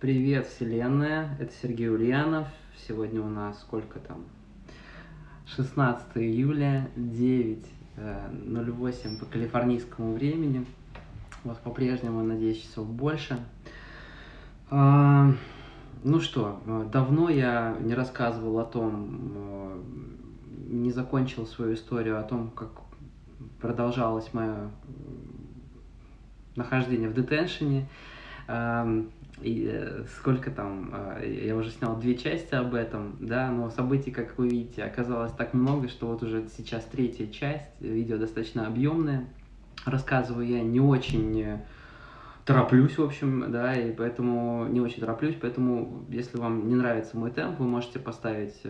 Привет, Вселенная! Это Сергей Ульянов. Сегодня у нас сколько там? 16 июля, 9.08 э, по калифорнийскому времени. Вот по-прежнему, надеюсь, часов больше. А, ну что, давно я не рассказывал о том, э, не закончил свою историю о том, как продолжалось мое нахождение в детеншене. И э, сколько там, э, я уже снял две части об этом, да, но событий, как вы видите, оказалось так много, что вот уже сейчас третья часть, видео достаточно объемное. Рассказываю я не очень э, тороплюсь, в общем, да, и поэтому не очень тороплюсь, поэтому если вам не нравится мой темп, вы можете поставить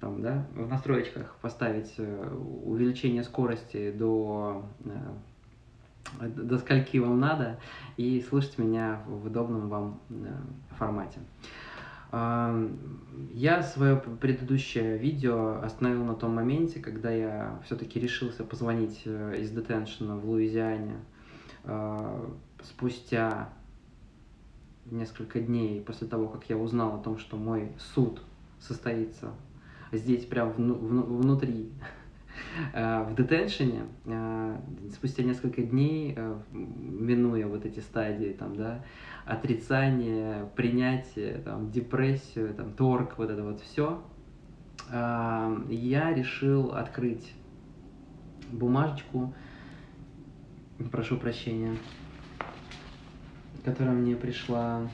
там, да, в настроечках поставить увеличение скорости до до скольки вам надо, и слушать меня в удобном вам э, формате. Я свое предыдущее видео остановил на том моменте, когда я все-таки решился позвонить э, из детеншена в Луизиане спустя несколько дней после того, как я узнал о том, что мой суд состоится здесь, прям внутри Э, в детеншене э, спустя несколько дней, э, минуя вот эти стадии, там, да, отрицание, принятие, там, депрессию, там, торг, вот это вот все, я решил открыть бумажечку, прошу прощения, которая мне пришла,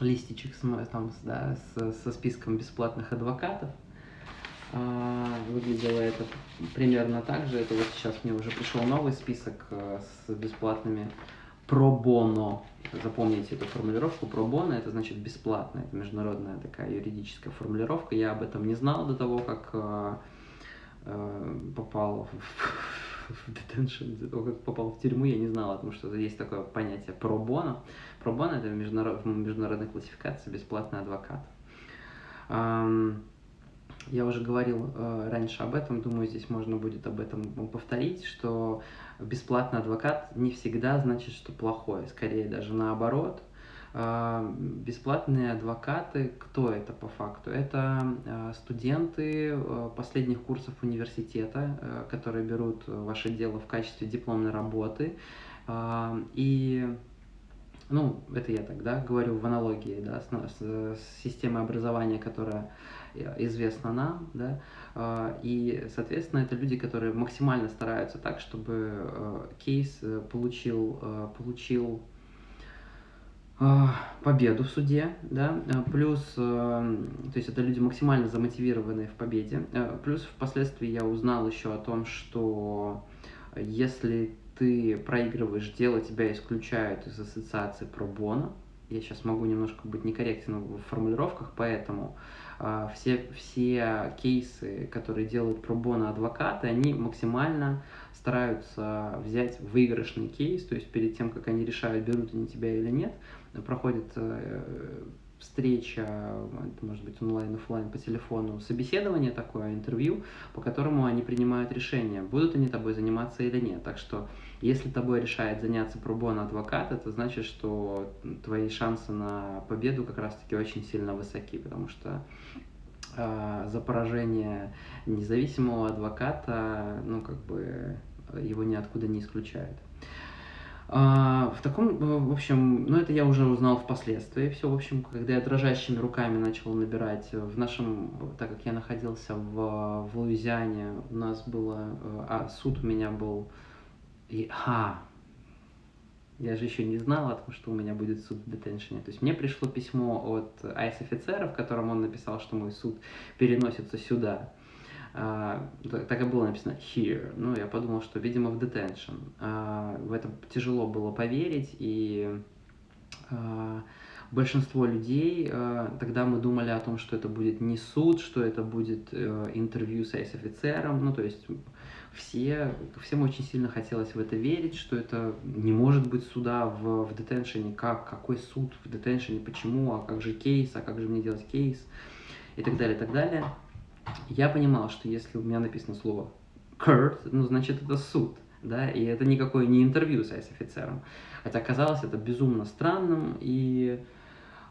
листичек с, там, да, с, со списком бесплатных адвокатов, выглядело это примерно так же. Это вот сейчас мне уже пришел новый список э, с бесплатными пробоно. Запомните эту формулировку. Пробоно это значит бесплатно. Это международная такая юридическая формулировка. Я об этом не знал до того, как э, э, попал в, в до того, как попал в тюрьму, я не знал о том, что есть такое понятие пробоно. Пробоно это международ, международная классификация бесплатный адвокат. Я уже говорил э, раньше об этом, думаю, здесь можно будет об этом повторить, что бесплатный адвокат не всегда значит, что плохой, скорее даже наоборот. Э, бесплатные адвокаты, кто это по факту? Это э, студенты э, последних курсов университета, э, которые берут ваше дело в качестве дипломной работы. Э, и ну, это я тогда говорю в аналогии, да, с, с, с системой образования, которая известна нам, да, а, и, соответственно, это люди, которые максимально стараются так, чтобы а, кейс э, получил, а, получил победу в суде, да, плюс, то есть это люди максимально замотивированные в победе, плюс впоследствии я узнал еще о том, что если ты проигрываешь дело, тебя исключают из ассоциации пробона, я сейчас могу немножко быть некорректен в формулировках, поэтому все, все кейсы, которые делают пробона адвокаты, они максимально стараются взять выигрышный кейс, то есть перед тем, как они решают, берут они тебя или нет, проходит э, встреча, это может быть онлайн, офлайн, по телефону, собеседование такое, интервью, по которому они принимают решение, будут они тобой заниматься или нет. Так что, если тобой решает заняться пробон адвокат, это значит, что твои шансы на победу как раз-таки очень сильно высоки, потому что э, за поражение независимого адвоката, ну, как бы, его ниоткуда не исключают. А, в таком, э, в общем, ну это я уже узнал впоследствии. Все, в общем, когда я дрожащими руками начал набирать в нашем, так как я находился в, в Луизиане, у нас было, э, а суд у меня был, и, а, я же еще не знал о том, что у меня будет суд в детеншене. То есть мне пришло письмо от айс-офицера, в котором он написал, что мой суд переносится сюда. А, так и было написано here. Ну, я подумал, что, видимо, в detention. А, в это тяжело было поверить, и а, большинство людей, тогда мы думали о том, что это будет не суд, что это будет э, интервью с офицером, ну, то есть все, всем очень сильно хотелось в это верить, что это не может быть суда в, в детеншене, как, какой суд в детеншене, почему, а как же кейс, а как же мне делать кейс, и так далее, и так далее я понимал, что если у меня написано слово court, ну, значит, это суд, да, и это никакое не интервью с офицером. Хотя казалось это безумно странным, и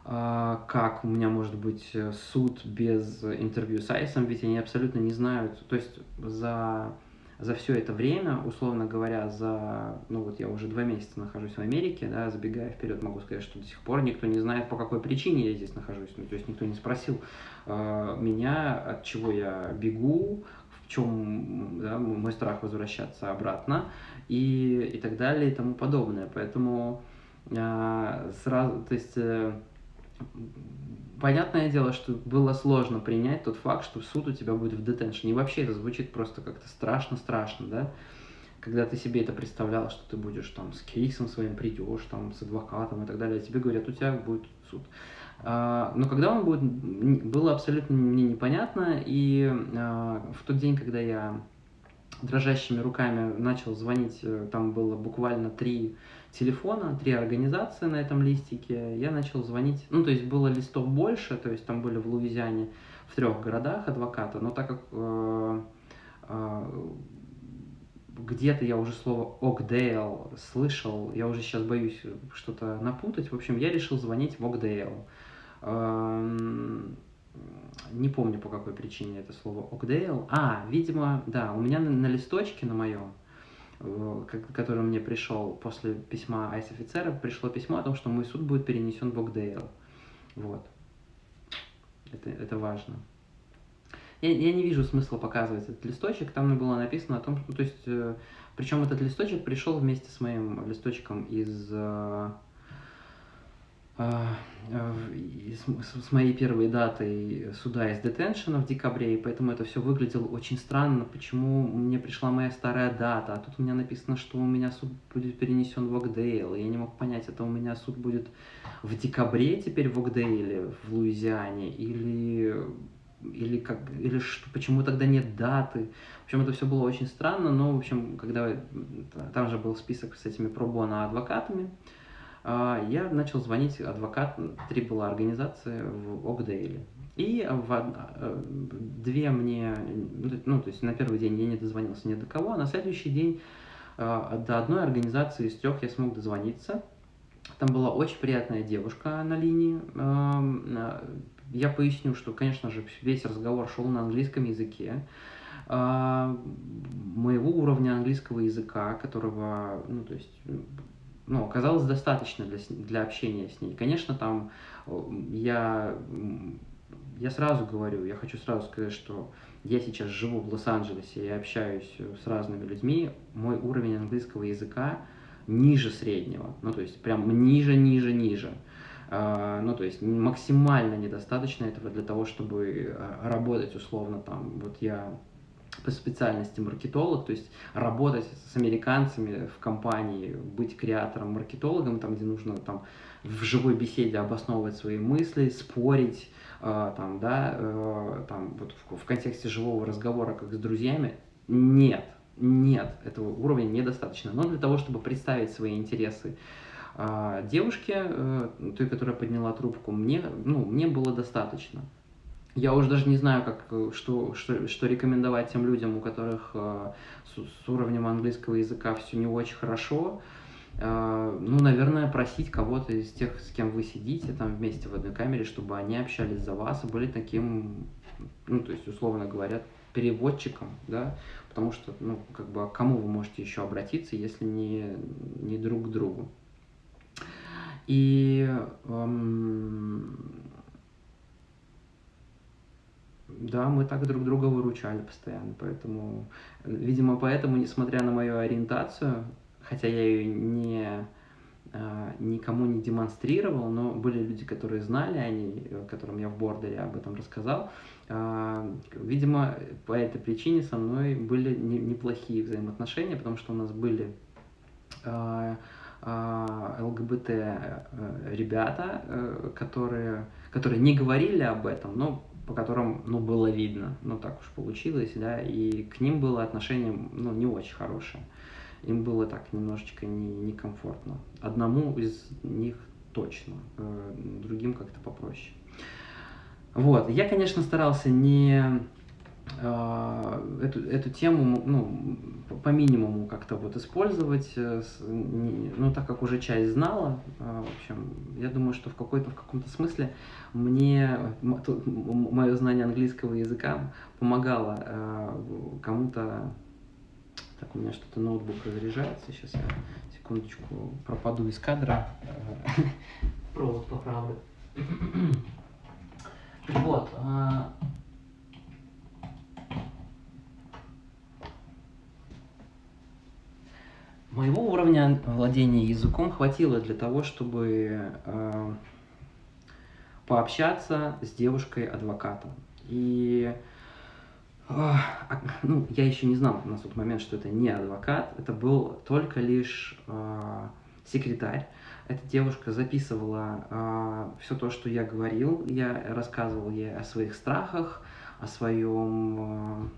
а, как у меня может быть э, суд без интервью с Айсом, ведь они абсолютно не знают, то есть за, за все это время, условно говоря, за, ну вот я уже два месяца нахожусь в Америке, да, забегая вперед, могу сказать, что до сих пор никто не знает, по какой причине я здесь нахожусь, ну, то есть никто не спросил э, меня, от чего я бегу, в чем да, мой страх возвращаться обратно и, и так далее и тому подобное, поэтому э, сразу, то есть... Э, понятное дело, что было сложно принять тот факт, что суд у тебя будет в детеншне. И вообще это звучит просто как-то страшно-страшно, да? Когда ты себе это представлял, что ты будешь там с кейсом своим придешь, там с адвокатом и так далее, тебе говорят, у тебя будет суд. А, но когда он будет, было абсолютно мне непонятно, и а, в тот день, когда я дрожащими руками начал звонить, э, там было буквально три телефона, три организации на этом листике, я начал звонить, ну, то есть было листов больше, то есть там были в Луизиане в трех городах адвоката, но так как э, э, где-то я уже слово Окдейл слышал, я уже сейчас боюсь что-то напутать, в общем, я решил звонить в Окдейл. Э, не помню по какой причине это слово Окдейл. А, видимо, да, у меня на, на листочке на моем который мне пришел после письма айс-офицера, пришло письмо о том, что мой суд будет перенесен в Окдейл. Вот. Это, это важно. Я, я не вижу смысла показывать этот листочек. Там было написано о том, что... То есть, э, причем этот листочек пришел вместе с моим листочком из... Э, с моей первой датой суда из детеншена в декабре, и поэтому это все выглядело очень странно, почему мне пришла моя старая дата, а тут у меня написано, что у меня суд будет перенесен в Окдейл, я не мог понять, это у меня суд будет в декабре теперь в Окдейле, в Луизиане, или или как или что, почему тогда нет даты. В общем, это все было очень странно, но, в общем, когда там же был список с этими пробона адвокатами, а, я начал звонить адвокат, три была организации в Окдейле. И в э, две мне, ну, то есть на первый день я не дозвонился ни до кого, а на следующий день э, до одной организации из трех я смог дозвониться. Там была очень приятная девушка на линии. Эм, э, я поясню, что, конечно же, весь разговор шел на английском языке моего уровня английского языка, которого, ну, то есть ну, оказалось достаточно для, для общения с ней. Конечно, там я, я сразу говорю, я хочу сразу сказать, что я сейчас живу в Лос-Анджелесе и общаюсь с разными людьми, мой уровень английского языка ниже среднего, ну, то есть прям ниже, ниже, ниже. Uh, ну, то есть максимально недостаточно этого для того, чтобы а, работать условно там. Вот я по специальности маркетолог, то есть работать с американцами в компании, быть креатором, маркетологом, там, где нужно там, в живой беседе обосновывать свои мысли, спорить, э, там, да, э, там, вот в, в контексте живого разговора, как с друзьями, нет, нет, этого уровня недостаточно. Но для того, чтобы представить свои интересы э, девушке, э, той, которая подняла трубку, мне, ну, мне было достаточно. Я уже даже не знаю, как, э, что, что, что рекомендовать тем людям, у которых э, с, с уровнем английского языка все не очень хорошо. Э, ну, наверное, просить кого-то из тех, с кем вы сидите там вместе в одной камере, чтобы они общались за вас и были таким, ну, то есть, условно говоря, переводчиком, да, потому что, ну, как бы, а к кому вы можете еще обратиться, если не, не друг к другу. И эм, да, мы так друг друга выручали постоянно, поэтому, видимо, поэтому, несмотря на мою ориентацию, хотя я ее не а, никому не демонстрировал, но были люди, которые знали, они, которым я в бордере об этом рассказал. А, видимо, по этой причине со мной были неплохие взаимоотношения, потому что у нас были а, ЛГБТ э, ребята, э, которые, которые не говорили об этом, но по которым, ну, было видно, ну, так уж получилось, да, и к ним было отношение, ну, не очень хорошее. Им было так немножечко не, некомфортно. Одному из них точно, э, другим как-то попроще. Вот, я, конечно, старался не эту, эту тему ну, по минимуму как-то вот использовать, э, ну, так как уже часть знала, э, в общем, я думаю, что в какой-то, в каком-то смысле мне мое знание английского языка помогало э, кому-то так, у меня что-то ноутбук разряжается. Сейчас я секундочку пропаду из кадра. Провод поправлю. Вот. А, моего уровня владения языком хватило для того, чтобы э, пообщаться с девушкой-адвокатом. И а, ну, я еще не знал на тот момент, что это не адвокат, это был только лишь э, секретарь. Эта девушка записывала э, все то, что я говорил, я рассказывал ей о своих страхах, о своем... Э,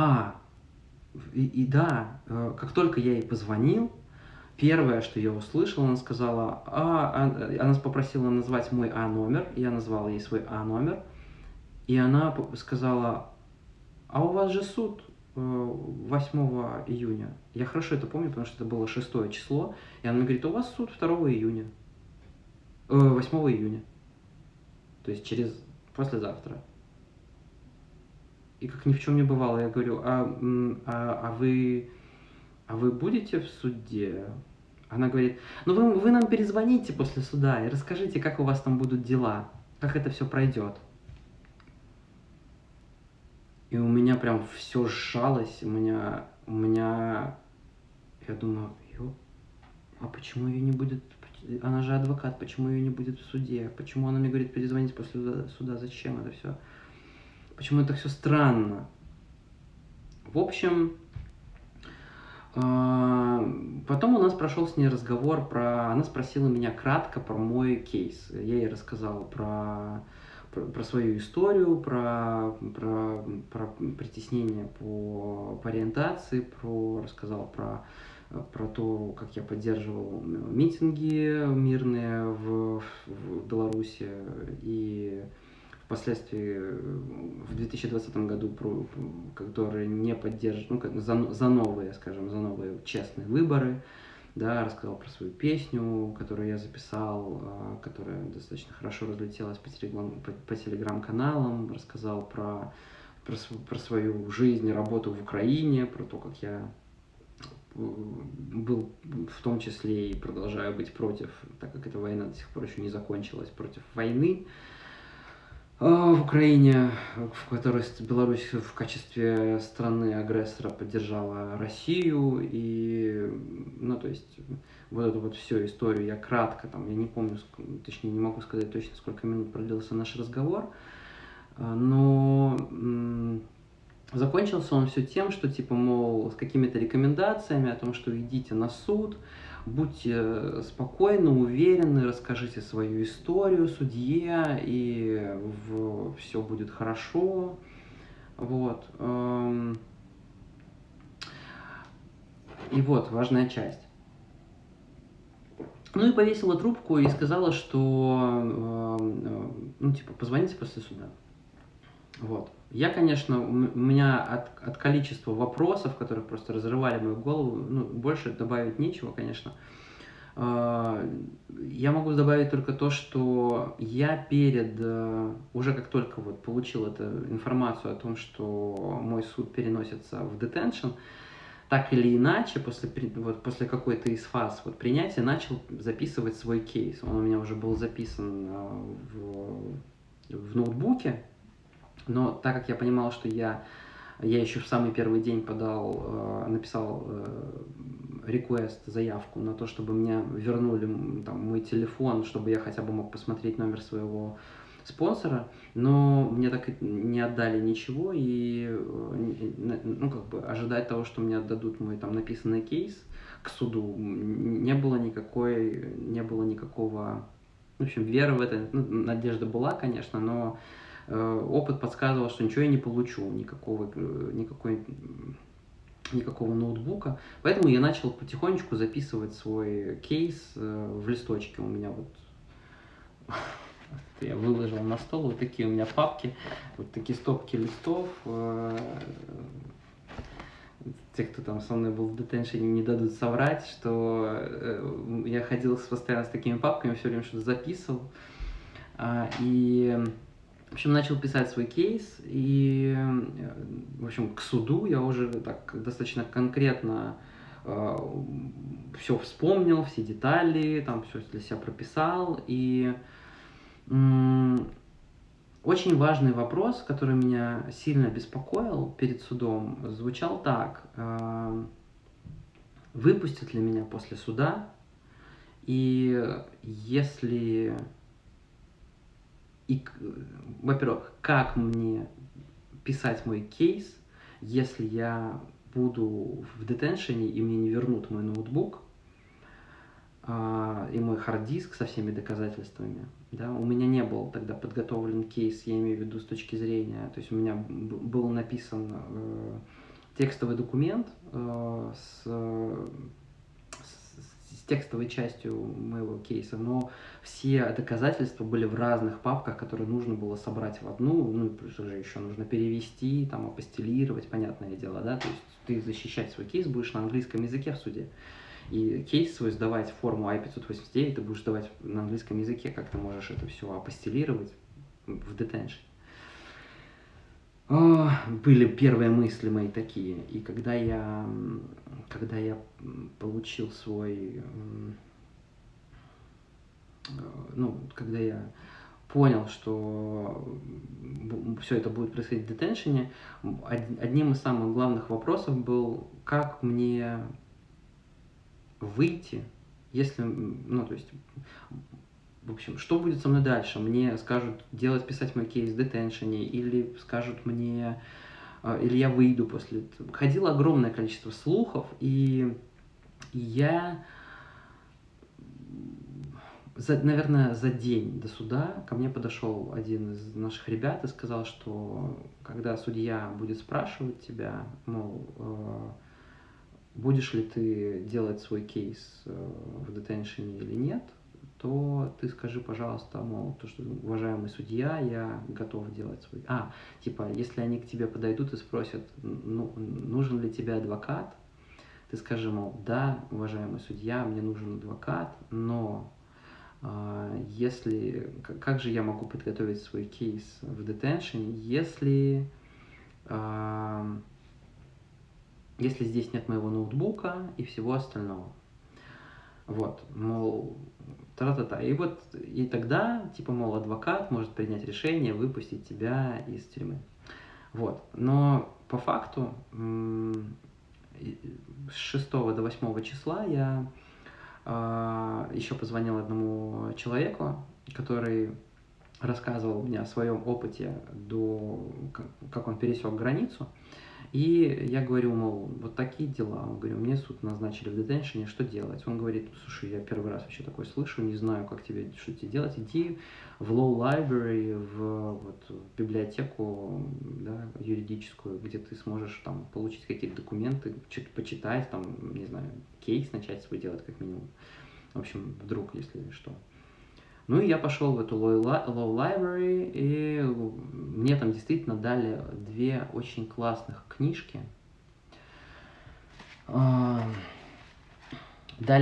а, и, и да, э, как только я ей позвонил, Первое, что я услышал, она сказала, а, а, она попросила назвать мой А-номер, я назвал ей свой А-номер, и она сказала, а у вас же суд 8 э, июня. Я хорошо это помню, потому что это было 6 число, и она мне говорит, у вас суд 2 июня, 8 э, июня, то есть через послезавтра. И как ни в чем не бывало, я говорю, а, а, а вы а вы будете в суде? Она говорит, ну вы, вы нам перезвоните после суда и расскажите, как у вас там будут дела, как это все пройдет. И у меня прям все сжалось, у меня, у меня, я думаю, ё, а почему ее не будет, она же адвокат, почему ее не будет в суде, почему она мне говорит перезвонить после суда, зачем это все, почему это все странно. В общем, а, потом у нас прошел с ней разговор про... Она спросила меня кратко про мой кейс. Я ей рассказал про, про, про свою историю, про, про, про притеснение по, по ориентации, про, рассказал про, про то, как я поддерживал митинги мирные в, в Беларуси и впоследствии э, в 2020 году, которые не поддерживают, ну, за, за новые, скажем, за новые честные выборы, да, рассказал про свою песню, которую я записал, а, которая достаточно хорошо разлетелась по, телеграм, по, по телеграм-каналам, рассказал про, про, про свою жизнь работу в Украине, про то, как я э, был в том числе и продолжаю быть против, так как эта война до сих пор еще не закончилась, против войны, в Украине, в которой Беларусь в качестве страны-агрессора поддержала Россию, и, ну, то есть, вот эту вот всю историю я кратко, там, я не помню, точнее, не могу сказать точно, сколько минут продлился наш разговор, а, но закончился он все тем, что, типа, мол, с какими-то рекомендациями о том, что идите на суд, будьте спокойны, уверены, расскажите свою историю судье, и все будет хорошо. Вот. Эм. И вот, важная часть. Ну и повесила трубку и сказала, что, эм, ну, типа, позвоните после суда. Вот. Я, конечно, у меня от, от количества вопросов, которые просто разрывали мою голову, ну, больше добавить нечего, конечно. А, я могу добавить только то, что я перед, э, уже как только вот получил эту информацию о том, что мой суд переносится в детеншн, так или иначе, после, вот, после какой-то из фаз вот, принятия, начал записывать свой кейс. Он у меня уже был записан э, в, в ноутбуке, но так как я понимал, что я, я еще в самый первый день подал, э, написал реквест, заявку на то, чтобы мне вернули там, мой телефон, чтобы я хотя бы мог посмотреть номер своего спонсора, но мне так и не отдали ничего, и э, ну, как бы ожидать того, что мне отдадут мой там написанный кейс к суду, не было никакой, не было никакого, в общем, веры в это, ну, надежда была, конечно, но э, опыт подсказывал, что ничего я не получу, никакого, э, никакой никакого ноутбука. Поэтому я начал потихонечку записывать свой кейс э, в листочке. У меня вот я выложил на стол вот такие у меня папки, вот такие стопки листов. Э, те, кто там со мной был в детеншене, не дадут соврать, что э, я ходил постоянно с такими папками, все время что-то записывал. А, и, в общем, начал писать свой кейс, и, в общем, к суду я уже так достаточно конкретно э, все вспомнил, все детали, там все для себя прописал, и очень важный вопрос, который меня сильно беспокоил перед судом, звучал так. Э, выпустят ли меня после суда? И если... И, во-первых, как мне писать мой кейс, если я буду в детеншене и мне не вернут мой ноутбук а, и мой хард-диск со всеми доказательствами? Да, у меня не был тогда подготовлен кейс, я имею в виду с точки зрения, то есть у меня был написан э, текстовый документ э, с текстовой частью моего кейса, но все доказательства были в разных папках, которые нужно было собрать в одну, ну и плюс уже еще нужно перевести, там, апостелировать, понятное дело, да, то есть ты защищать свой кейс будешь на английском языке в суде. И кейс свой сдавать форму I-589 ты будешь сдавать на английском языке, как ты можешь это все апостелировать в detention. Были первые мысли мои такие. И когда я, когда я получил свой, ну, когда я понял, что все это будет происходить в детеншене, одним из самых главных вопросов был, как мне выйти, если, ну, то есть, в общем, что будет со мной дальше? Мне скажут делать, писать мой кейс в детеншене, или скажут мне, э, или я выйду после этого. Ходило огромное количество слухов, и я, за, наверное, за день до суда ко мне подошел один из наших ребят и сказал, что когда судья будет спрашивать тебя, мол, э, будешь ли ты делать свой кейс э, в детеншене или нет, то ты скажи, пожалуйста, мол, то, что, уважаемый судья, я готов делать свой... А, типа, если они к тебе подойдут и спросят, ну, нужен ли тебе адвокат, ты скажи, мол, да, уважаемый судья, мне нужен адвокат, но э, если... Как же я могу подготовить свой кейс в детеншене, если... Э, если здесь нет моего ноутбука и всего остального. Вот, мол, та-та-та. И вот, и тогда, типа, мол, адвокат может принять решение выпустить тебя из тюрьмы. Вот, но по факту с 6 до 8 числа я э, еще позвонил одному человеку, который рассказывал мне о своем опыте до, как он пересек границу. И я говорю, мол, вот такие дела. Он говорит, мне суд назначили в детеншене, что делать? Он говорит, слушай, я первый раз вообще такое слышу, не знаю, как тебе, что тебе делать. Иди в Law Library, в, вот, в библиотеку да, юридическую, где ты сможешь там получить какие-то документы, что-то почитать, там, не знаю, кейс начать свой делать как минимум. В общем, вдруг, если что. Ну и я пошел в эту Law Library, и мне там действительно дали две очень классных книжки. Дали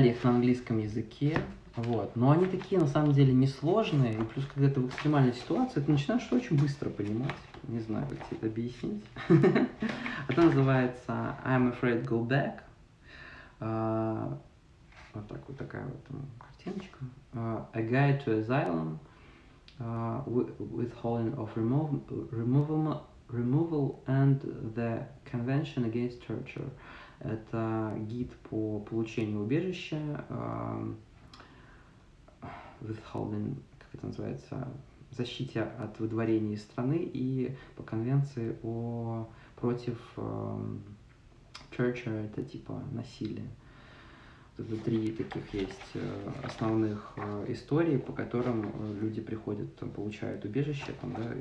их на английском языке, вот. Но они такие, на самом деле, несложные, и плюс, когда ты в экстремальной ситуации, ты начинаешь что очень быстро понимать. Не знаю, как тебе это объяснить. Это называется I'm Afraid Go Back. А, вот так вот такая вот Uh, a Guide to Asylum, uh, Withholding of remov removal, removal and the Convention Against Torture. Это гид по получению убежища, uh, withholding, как это называется, защите от выдворения из страны и по конвенции о против um, torture, это типа насилия. Это три таких есть э, основных э, историй, по которым э, люди приходят, получают убежище там, да,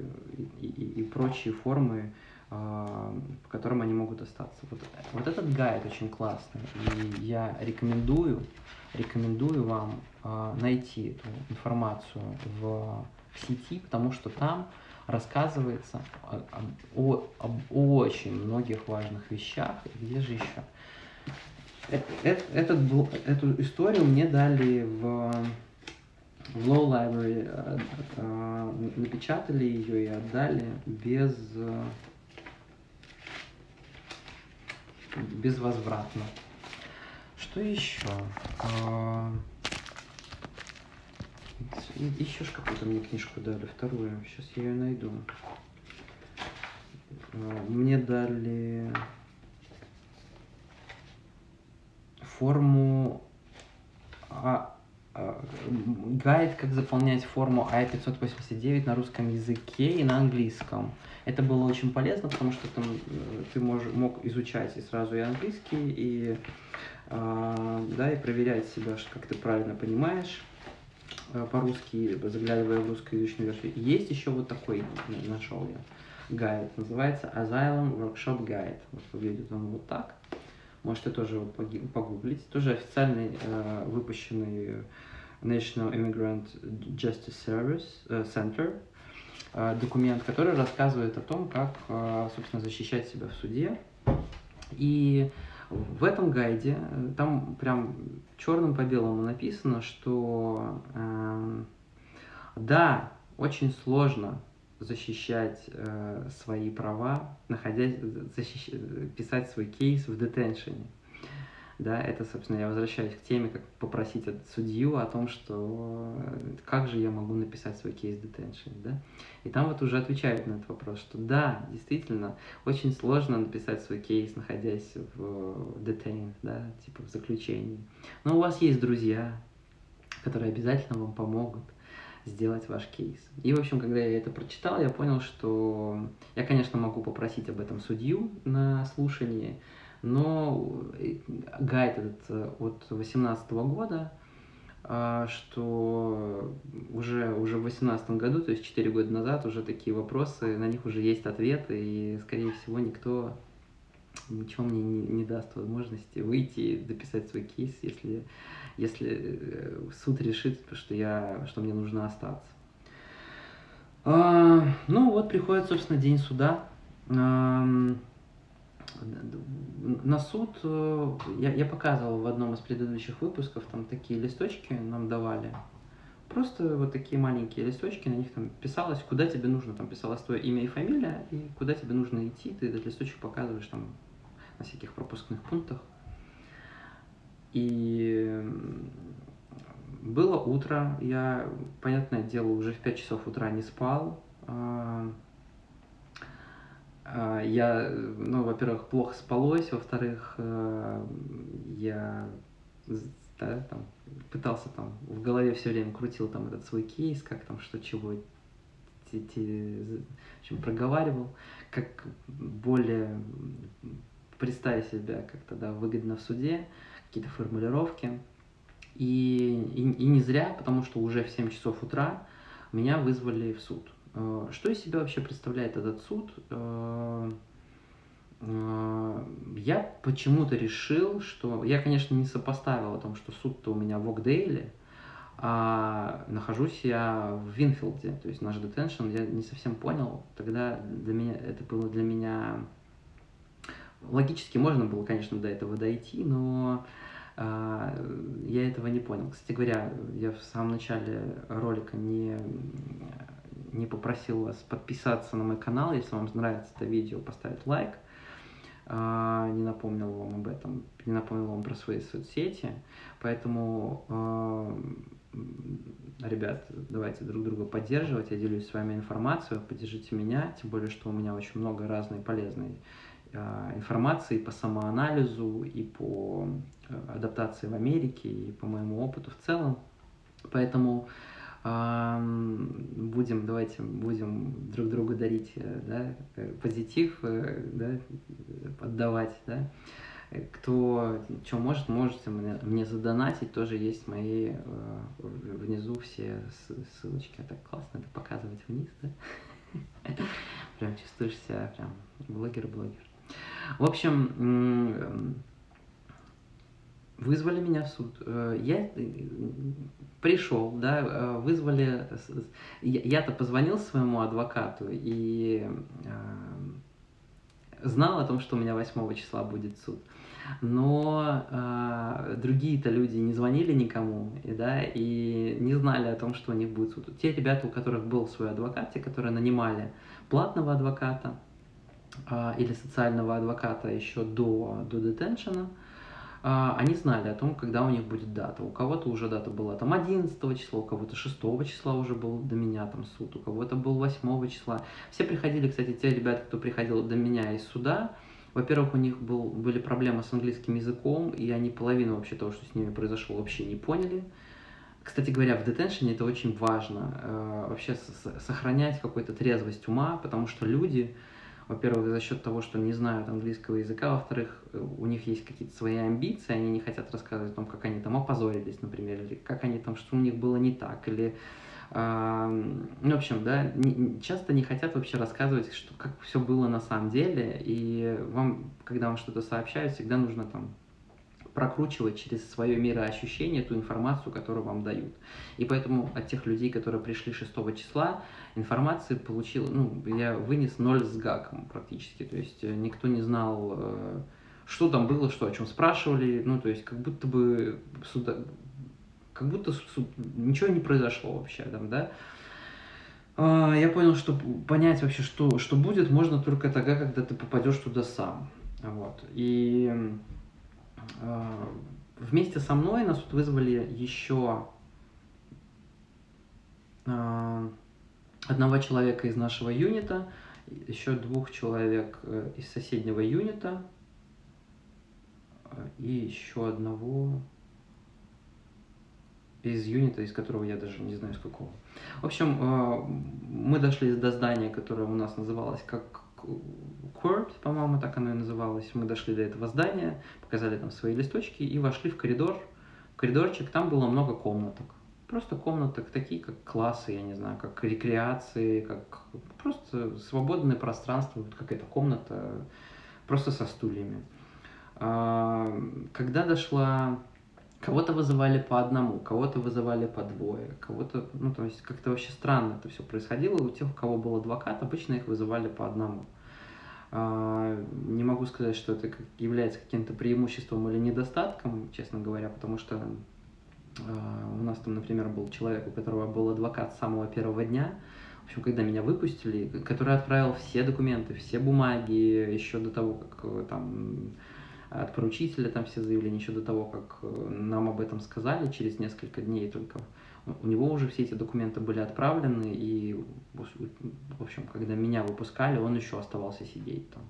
и, и, и прочие формы, по которым они могут остаться. Вот, вот этот гайд очень классный, и я рекомендую, рекомендую вам найти эту информацию в сети, потому что там рассказывается о, о, об очень многих важных вещах. Где же еще? Этот, эту историю мне дали в, в Low Library, э, э, напечатали ее и отдали без, безвозвратно. Что еще? А, еще ж какую-то мне книжку дали, вторую. Сейчас я ее найду. А, мне дали форму а, а, гайд, как заполнять форму А589 на русском языке и на английском. Это было очень полезно, потому что там э, ты мож, мог изучать и сразу и английский, и, э, да, и проверять себя, как ты правильно понимаешь э, по-русски, заглядывая в русскоязычную версию. Есть еще вот такой, нашел я, гайд, называется Asylum Workshop Guide. Вот выглядит он вот так. Можете тоже вот погуглить. Тоже официальный э, выпущенный National Immigrant Justice Service э, Center э, документ, который рассказывает о том, как, э, собственно, защищать себя в суде. И в этом гайде э, там прям черным по белому написано, что э, да, очень сложно защищать э, свои права, находясь, защищ... писать свой кейс в детеншене. Да, это, собственно, я возвращаюсь к теме, как попросить от судью о том, что э, как же я могу написать свой кейс детеншн, да. И там вот уже отвечают на этот вопрос, что да, действительно, очень сложно написать свой кейс, находясь в detain, да, типа в заключении. Но у вас есть друзья, которые обязательно вам помогут сделать ваш кейс. И, в общем, когда я это прочитал, я понял, что я, конечно, могу попросить об этом судью на слушании, но гайд этот э, от 2018 года, а, что уже, уже в 2018 году, то есть 4 года назад, уже такие вопросы, на них уже есть ответы, и, скорее всего, никто ничего мне не, не даст возможности выйти и дописать свой кейс, если если э, суд решит, что, я, что мне нужно остаться. А, ну вот приходит, собственно, день суда. А, на суд э, я, я показывал в одном из предыдущих выпусков, там такие листочки нам давали. Просто вот такие маленькие листочки, на них там писалось, куда тебе нужно, там писалось твое имя и фамилия, и куда тебе нужно идти, ты этот листочек показываешь там на всяких пропускных пунктах. И было утро, я, понятное дело, уже в 5 часов утра не спал. А, а, я, ну, во-первых, плохо спалось, во-вторых, э, я да, там, пытался там, в голове все время крутил там этот свой кейс, как там, что, чего, те, те, проговаривал, как более представить себя как-то, да, выгодно в суде какие-то формулировки. И, и, и не зря, потому что уже в 7 часов утра меня вызвали в суд. Э, что из себя вообще представляет этот суд? Э, э, я почему-то решил, что... Я, конечно, не сопоставил о том, что суд-то у меня в Окдейле, а нахожусь я в Винфилде, то есть наш детеншн, я не совсем понял. Тогда для меня это было для меня Логически можно было, конечно, до этого дойти, но э, я этого не понял. Кстати говоря, я в самом начале ролика не, не попросил вас подписаться на мой канал, если вам нравится это видео, поставить лайк. Э, не напомнил вам об этом, не напомнил вам про свои соцсети. Поэтому, э, ребят, давайте друг друга поддерживать. Я делюсь с вами информацией, поддержите меня, тем более, что у меня очень много разной полезной информации по самоанализу и по э, адаптации в Америке и по моему опыту в целом. Поэтому будем, давайте будем друг другу дарить э, да, э, позитив, да, отдавать, да. Кто что может, можете мне, мне задонатить, тоже есть мои внизу все ссылочки. Так классно это показывать вниз, да? Прям чувствуешь себя прям блогер-блогер. В общем, вызвали меня в суд. Э, я пришел, да, вызвали... Я-то позвонил своему адвокату и знал о том, что у меня 8 числа будет суд. Но э, другие-то люди не звонили никому, и, да, и не знали о том, что у них будет суд. Те ребята, у которых был свой адвокат, те, которые нанимали платного адвоката э, или социального адвоката еще до, до детеншена, э, они знали о том, когда у них будет дата. У кого-то уже дата была там 11 числа, у кого-то 6 числа уже был до меня там суд, у кого-то был 8 числа. Все приходили, кстати, те ребята, кто приходил до меня из суда, во-первых, у них был, были проблемы с английским языком, и они половину вообще того, что с ними произошло, вообще не поняли. Кстати говоря, в детеншене это очень важно, э, вообще сохранять какую-то трезвость ума, потому что люди, во-первых, за счет того, что не знают английского языка, во-вторых, э, у них есть какие-то свои амбиции, они не хотят рассказывать о том, как они там опозорились, например, или как они там, что у них было не так, или ну, в общем, да, часто не хотят вообще рассказывать, что, как все было на самом деле, и вам, когда вам что-то сообщают, всегда нужно там прокручивать через свое мироощущение ту информацию, которую вам дают. И поэтому от тех людей, которые пришли 6 числа, информации получил, ну, я вынес ноль с гаком практически, то есть э, никто не знал, э, что там было, что о чем спрашивали, ну, то есть как будто бы суда, как будто ничего не произошло вообще там, да. А, я понял, что понять вообще, что, что будет, можно только тогда, когда ты попадешь туда сам. Вот. И вместе со мной нас тут вызвали еще э, одного человека из нашего юнита, еще двух человек э, из соседнего юнита и еще одного из юнита, из которого я даже не знаю, с какого. В общем, э, мы дошли до здания, которое у нас называлось как Court, по-моему, так оно и называлось. Мы дошли до этого здания, показали там свои листочки и вошли в коридор. Коридорчик, там было много комнаток. Просто комнаток такие, как классы, я не знаю, как рекреации, как просто свободное пространство, вот какая-то комната, просто со стульями. А, когда дошла Кого-то вызывали по одному, кого-то вызывали по двое, кого-то, ну, то есть как-то вообще странно это все происходило. У тех, у кого был адвокат, обычно их вызывали по одному. А, не могу сказать, что это является каким-то преимуществом или недостатком, честно говоря, потому что а, у нас там, например, был человек, у которого был адвокат с самого первого дня, в общем, когда меня выпустили, который отправил все документы, все бумаги еще до того, как э, там от поручителя там все заявления еще до того, как э, нам об этом сказали, через несколько дней только. У него уже все эти документы были отправлены, и, в общем, когда меня выпускали, он еще оставался сидеть там.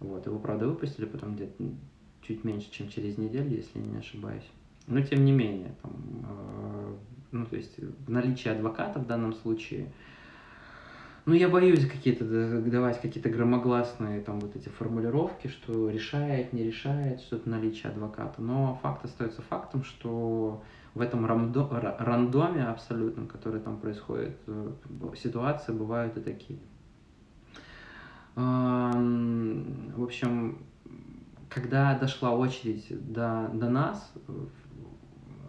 Вот, его, правда, выпустили потом где-то чуть меньше, чем через неделю, если не ошибаюсь. Но, тем не менее, там, э, ну, то есть, наличие адвоката в данном случае – ну, я боюсь какие-то давать какие-то громогласные там вот эти формулировки, что решает, не решает что-то наличие адвоката. Но факт остается фактом, что в этом рандо, рандоме абсолютном, который там происходит, э, ситуации бывают и такие. В общем, когда дошла очередь до, до нас,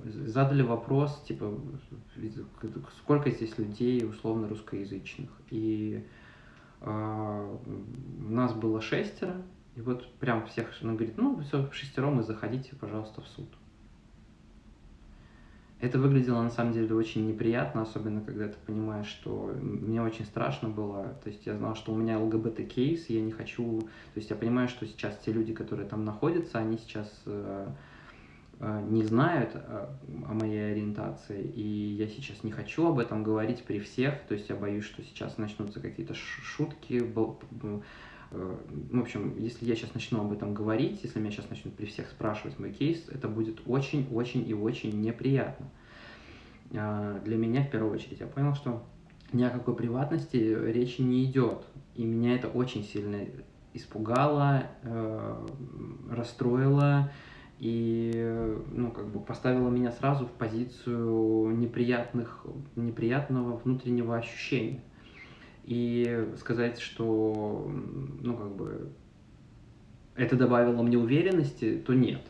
задали вопрос, типа, сколько здесь людей условно русскоязычных. И э, нас было шестеро, и вот прям всех, она говорит, ну, все, шестером и заходите, пожалуйста, в суд. Это выглядело на самом деле очень неприятно, особенно когда ты понимаешь, что мне очень страшно было. То есть я знал, что у меня ЛГБТ-кейс, я не хочу... То есть я понимаю, что сейчас те люди, которые там находятся, они сейчас э, Э, не знают э, о моей ориентации, и я сейчас не хочу об этом говорить при всех, то есть я боюсь, что сейчас начнутся какие-то шутки, в общем, если я сейчас начну об этом говорить, если меня сейчас начнут при всех спрашивать мой кейс, это будет очень-очень и очень неприятно. Для меня в первую очередь я понял, что ни о какой приватности речи не идет, и меня это очень сильно испугало, расстроило, и ну, как бы поставила меня сразу в позицию неприятных, неприятного внутреннего ощущения. И сказать, что ну, как бы, это добавило мне уверенности, то нет.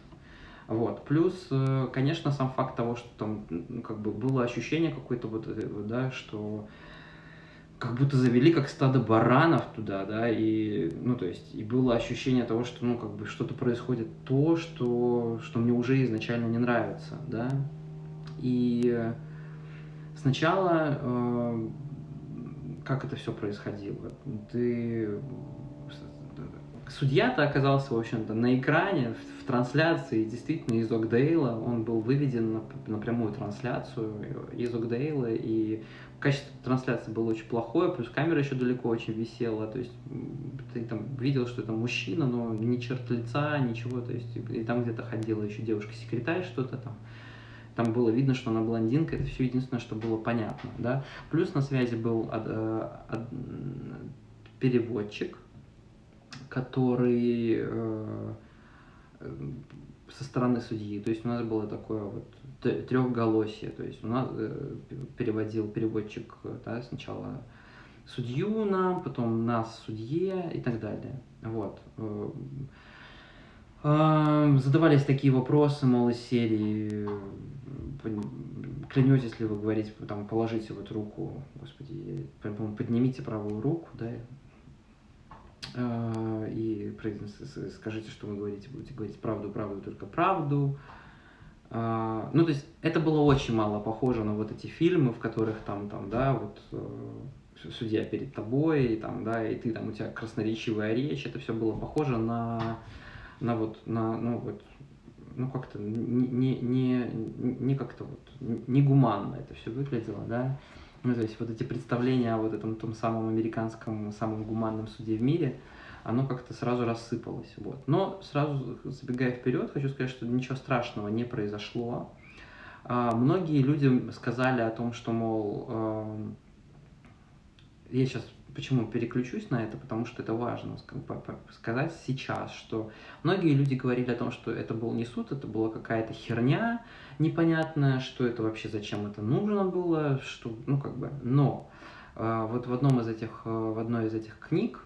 Вот. Плюс, э, конечно, сам факт того, что там ну, как бы было ощущение какое-то вот, да, что как будто завели как стадо баранов туда, да, и, ну, то есть, и было ощущение того, что, ну, как бы что-то происходит то, что, что мне уже изначально не нравится, да, и сначала, э, как это все происходило, ты, судья-то оказался, в общем-то, на экране, в, в трансляции, действительно, из Окдейла, он был выведен на, на прямую трансляцию из Окдейла, и качество трансляции было очень плохое, плюс камера еще далеко очень висела, то есть ты там видел, что это мужчина, но ни черт лица, ничего, то есть и там где-то ходила еще девушка-секретарь, что-то там. Там было видно, что она блондинка, это все единственное, что было понятно, да. Плюс на связи был од, э, од, переводчик, который э, со стороны судьи. То есть у нас было такое вот трехголосие. То есть у нас э, переводил переводчик да, сначала судью нам, потом нас судье и так далее. Вот. Э, э, задавались такие вопросы, мол, из серии клянетесь ли вы говорить, там, положите вот руку, господи, поднимите правую руку, да, и скажите, что вы говорите, будете говорить правду, правду, только правду, а, ну, то есть это было очень мало похоже на вот эти фильмы, в которых там, там, да, вот э, судья перед тобой, и там, да, и ты там, у тебя красноречивая речь, это все было похоже на, на вот, на, ну, вот, ну, как-то не, не, не как-то вот, не гуманно это все выглядело, да. Ну, то есть вот эти представления о вот этом том самом американском, самом гуманном суде в мире – оно как-то сразу рассыпалось. Вот. Но сразу забегая вперед, хочу сказать, что ничего страшного не произошло. А, многие люди сказали о том, что, мол, э, я сейчас почему переключусь на это, потому что это важно сказать сейчас, что многие люди говорили о том, что это был не суд, это была какая-то херня непонятная, что это вообще зачем это нужно было, что, ну как бы, но э, вот в одном из этих, э, в одной из этих книг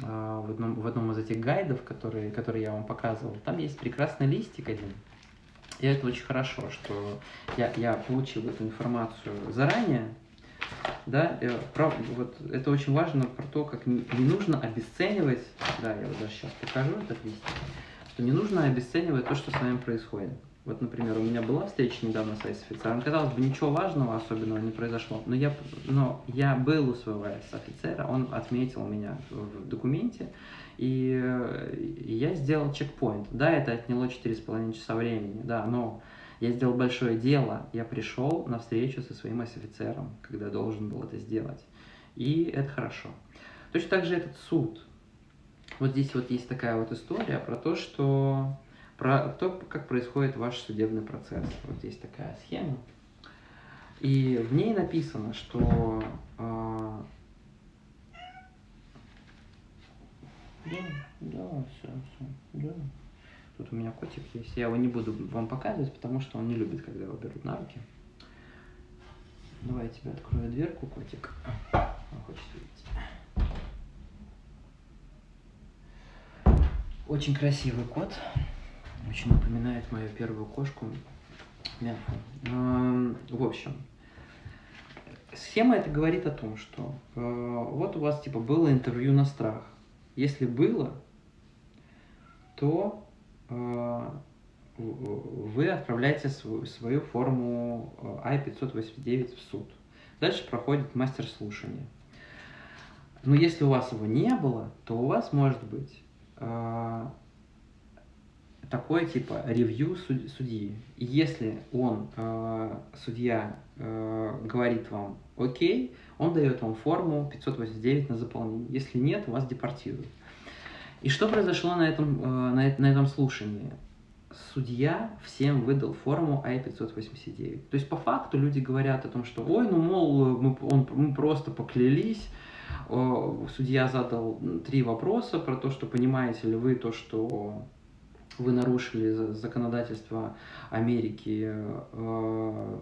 а, в одном, в одном из этих гайдов, которые, которые я вам показывал, там есть прекрасный листик один. И это очень хорошо, что я, я получил эту информацию заранее, да, про, вот это очень важно про то, как не, нужно обесценивать, да, я вот даже сейчас покажу этот листик, что не нужно обесценивать то, что с вами происходит. Вот, например, у меня была встреча недавно с офицером. Казалось бы, ничего важного особенного не произошло. Но я, но я был у своего офицера, он отметил меня в документе, и я сделал чекпоинт. Да, это отняло 4,5 часа времени, да, но я сделал большое дело. Я пришел на встречу со своим офицером, когда должен был это сделать. И это хорошо. Точно так же этот суд. Вот здесь вот есть такая вот история про то, что про то, как происходит ваш судебный процесс. Вот здесь такая схема. И в ней написано, что э, да, да, все, все, да. Тут у меня котик есть. Я его не буду вам показывать, потому что он не любит, когда его берут на руки. Давай я тебе открою дверку, котик. Он хочет видеть. Очень красивый кот. Очень напоминает мою первую кошку. Мягко. В общем, схема это говорит о том, что э, вот у вас типа было интервью на страх. Если было, то вы отправляете свою, свою форму I-589 э, в суд. Дальше проходит мастер слушания. Но если у вас его не было, то у вас может быть такое типа ревью судьи. И если он, э, судья, э, говорит вам окей, он дает вам форму 589 на заполнение. Если нет, вас депортируют. И что произошло на этом, э, на, на этом слушании? Судья всем выдал форму I-589. То есть по факту люди говорят о том, что ой, ну мол, мы, он, мы просто поклялись, судья задал три вопроса про то, что понимаете ли вы то, что вы нарушили законодательство Америки э,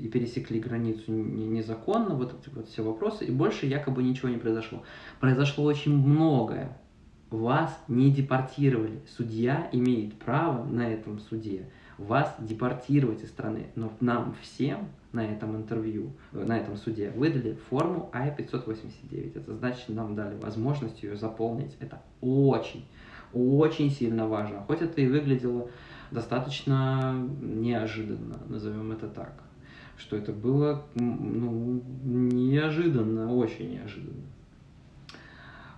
и пересекли границу незаконно, вот эти вот все вопросы, и больше якобы ничего не произошло. Произошло очень многое, вас не депортировали. Судья имеет право на этом суде вас депортировать из страны. Но нам всем на этом интервью, э, на этом суде выдали форму I-589. Это значит, нам дали возможность ее заполнить. Это очень, очень сильно важно. Хоть это и выглядело достаточно неожиданно, назовем это так. Что это было ну, неожиданно, очень неожиданно.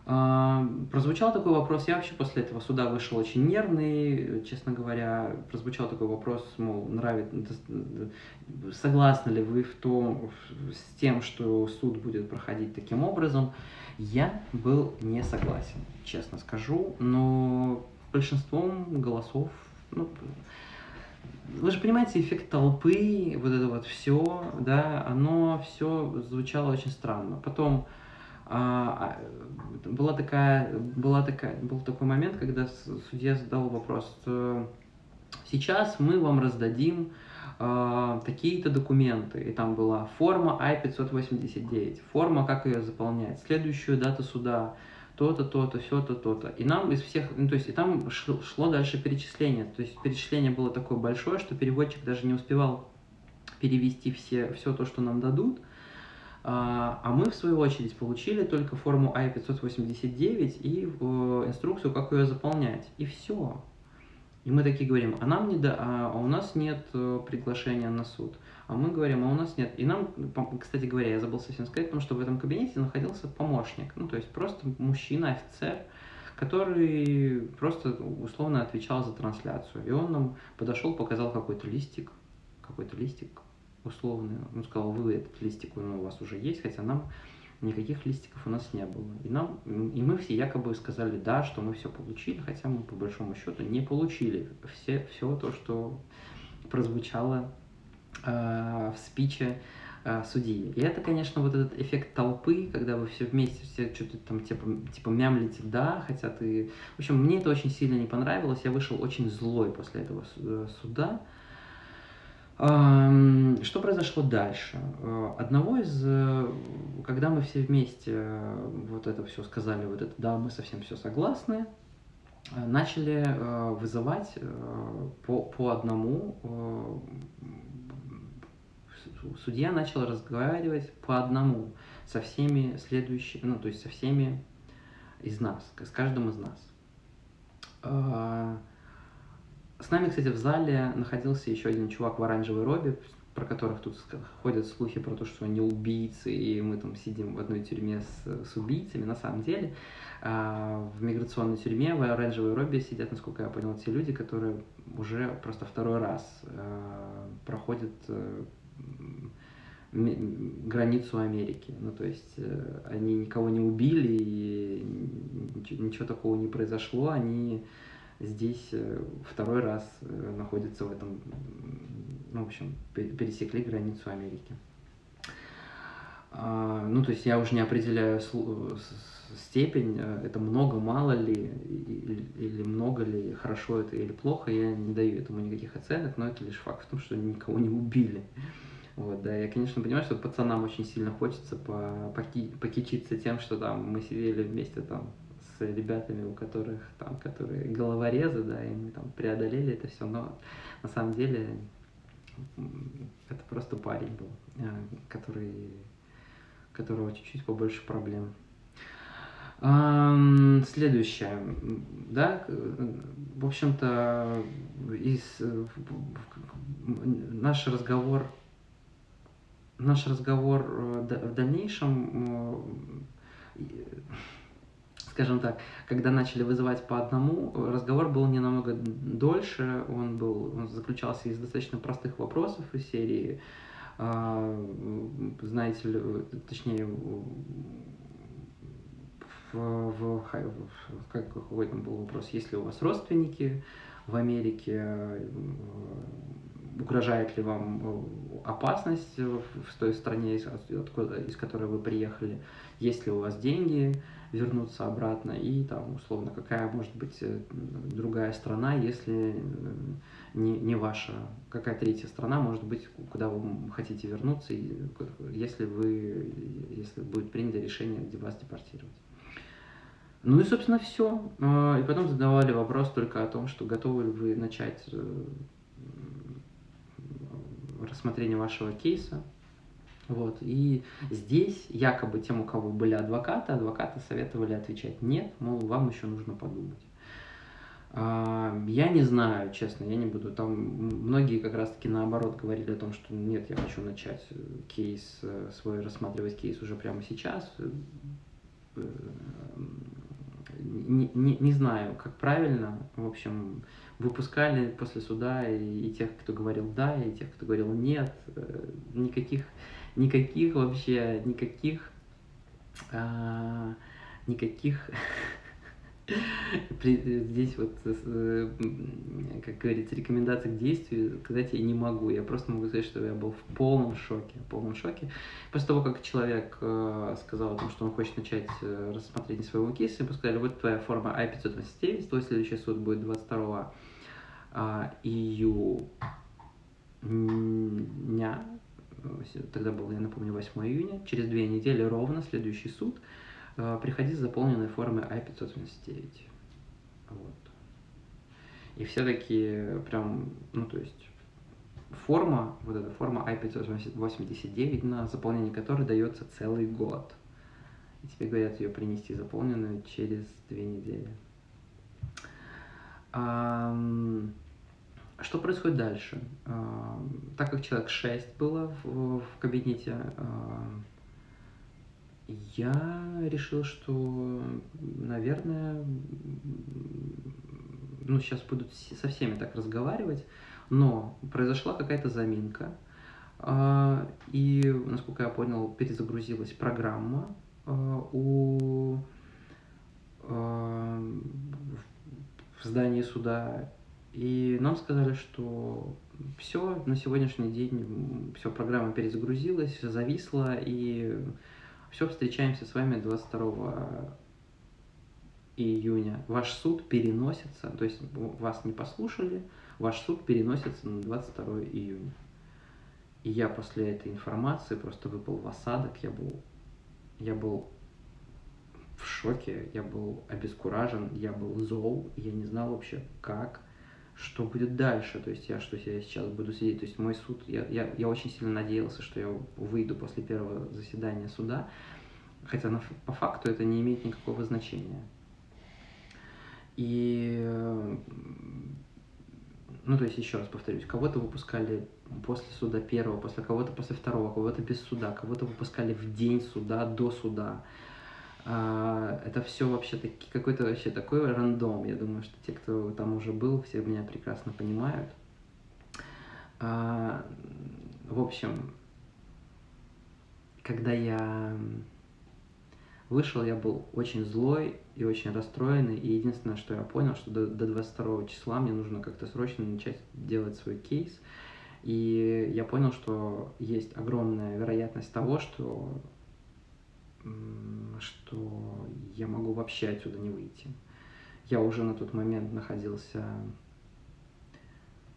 А, прозвучал такой вопрос, я вообще после этого суда вышел очень нервный, честно говоря, прозвучал такой вопрос, мол, нравится, согласны ли вы в том, с тем, что суд будет проходить таким образом. Я был не согласен, честно скажу, но большинством голосов, ну, вы же понимаете, эффект толпы, вот это вот все, да, оно все звучало очень странно. Потом была такая, была такая, был такой момент, когда судья задал вопрос, сейчас мы вам раздадим э, такие-то документы, и там была форма I-589, форма, как ее заполнять, следующую дату суда, то-то, то-то, все-то, то-то. И нам из всех, ну, то есть, и там шло дальше перечисление. То есть, перечисление было такое большое, что переводчик даже не успевал перевести все, все то, что нам дадут. А, а мы, в свою очередь, получили только форму I-589 и инструкцию, как ее заполнять. И все. И мы такие говорим, а нам не да, а у нас нет э, приглашения на суд. А мы говорим, а у нас нет. И нам, кстати говоря, я забыл совсем сказать, потому что в этом кабинете находился помощник. Ну, то есть просто мужчина, офицер, который просто условно отвечал за трансляцию. И он нам подошел, показал какой-то листик, какой-то листик, условный. Он сказал, вы этот листик ну, у вас уже есть, хотя нам никаких листиков у нас не было. И, нам, и мы все якобы сказали, да, что мы все получили, хотя мы по большому счету не получили все, все то, что прозвучало э, в спиче э, судьи. И это, конечно, вот этот эффект толпы, когда вы все вместе, все что-то там типа, типа мямлите «да», хотя ты... В общем, мне это очень сильно не понравилось, я вышел очень злой после этого э, суда, что произошло дальше? Э, одного из, э, когда мы все вместе э, вот это все сказали, вот это да, мы совсем все согласны, начали вызывать по, по одному, судья начал разговаривать по одному со всеми следующими, ну, то есть со всеми из нас, с каждым из нас. С нами, кстати, в зале находился еще один чувак в оранжевой робе, про которых тут ходят слухи про то, что они убийцы, и мы там сидим в одной тюрьме с, с убийцами. На самом деле, э, в миграционной тюрьме в оранжевой робе сидят, насколько я понял, те люди, которые уже просто второй раз э, проходят э, границу Америки. Ну, то есть э, они никого не убили, и ничего, ничего такого не произошло, они здесь э, второй раз э, находится в этом, ну, в общем, пересекли границу Америки. А, ну, то есть я уже не определяю степень, э, это много, мало ли, или много ли, хорошо это или плохо, я не даю этому никаких оценок, но это лишь факт в том, что никого не убили. Вот, да, я, конечно, понимаю, что пацанам очень сильно хочется по, поки, покичиться тем, что там мы сидели вместе там с ребятами, у которых там, которые головорезы, да, и мы там преодолели это все, но на самом деле это просто парень был, э, который, которого чуть-чуть побольше проблем. Следующее, да, в общем-то, из, наш разговор, наш разговор э, в дальнейшем э, скажем так, когда начали вызывать по одному, разговор был не намного дольше, он, был, он заключался из достаточно простых вопросов из серии, э, знаете ли, точнее, в, в, как, какой там был вопрос, есть ли у вас родственники в Америке, угрожает ли вам опасность в той стране, из, откуда, из которой вы приехали, есть ли у вас деньги, вернуться обратно, и там, условно, какая может быть э, другая страна, если э, не, не ваша, какая третья страна может быть, куда вы хотите вернуться, если, вы, если будет принято решение, где вас депортировать. Ну и, собственно, все. И потом задавали вопрос только о том, что готовы ли вы начать э, рассмотрение вашего кейса. Вот. И здесь якобы тем, у кого были адвокаты, адвокаты советовали отвечать нет, мол, вам еще нужно подумать. А, я не знаю, честно, я не буду. Там многие как раз-таки наоборот говорили о том, что нет, я хочу начать э, кейс, э, свой рассматривать кейс уже прямо сейчас. Э, не, не, не знаю, как правильно. В общем, выпускали после суда и, и тех, кто говорил да, и тех, кто говорил нет. Никаких, никаких вообще, никаких, а, никаких Здесь вот, э, как говорится, рекомендации к действию сказать я не могу. Я просто могу сказать, что я был в полном шоке. В полном шоке. После того, как человек э, сказал о том, что он хочет начать э, рассмотрение своего кейса, ему сказали, вот твоя форма I-589, твой следующий суд будет 22 а, июня, тогда был, я напомню, 8 июня, через две недели ровно следующий суд – Э, приходи с заполненной формой I-579. Вот. И все такие прям, ну то есть форма, вот эта форма I-589, на заполнение которой дается целый год. И тебе говорят ее принести заполненную через две недели. Что происходит дальше? Так как человек 6 было в, в кабинете, я решил, что, наверное, ну, сейчас будут со всеми так разговаривать, но произошла какая-то заминка, а, и, насколько я понял, перезагрузилась программа а, у а, в здании суда, и нам сказали, что все, на сегодняшний день все, программа перезагрузилась, зависла, и все, встречаемся с вами 22 июня. Ваш суд переносится, то есть вас не послушали, ваш суд переносится на 22 июня. И я после этой информации просто выпал в осадок, я был, я был в шоке, я был обескуражен, я был зол, я не знал вообще, как что будет дальше, то есть я что я сейчас буду сидеть, то есть мой суд, я, я, я очень сильно надеялся, что я выйду после первого заседания суда, хотя на, по факту это не имеет никакого значения. И, ну то есть еще раз повторюсь, кого-то выпускали после суда первого, после кого-то после второго, кого-то без суда, кого-то выпускали в день суда, до суда, а, это все вообще таки, какой-то вообще такой рандом. Я думаю, что те, кто там уже был, все меня прекрасно понимают. А, в общем, когда я вышел, я был очень злой и очень расстроенный. И единственное, что я понял, что до, до 22 числа мне нужно как-то срочно начать делать свой кейс. И я понял, что есть огромная вероятность того, что что я могу вообще отсюда не выйти. Я уже на тот момент находился